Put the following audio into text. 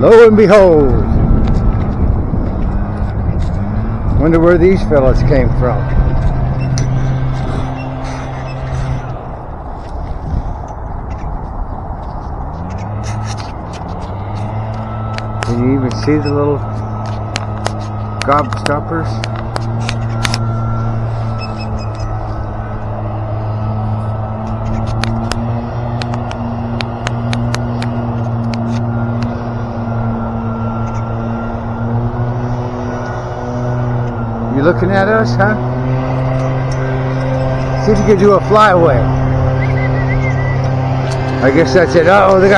Lo and behold. Wonder where these fellas came from. Can you even see the little gobstoppers? You looking at us, huh? See if you can do a flyaway. I guess that's it. Uh oh, they got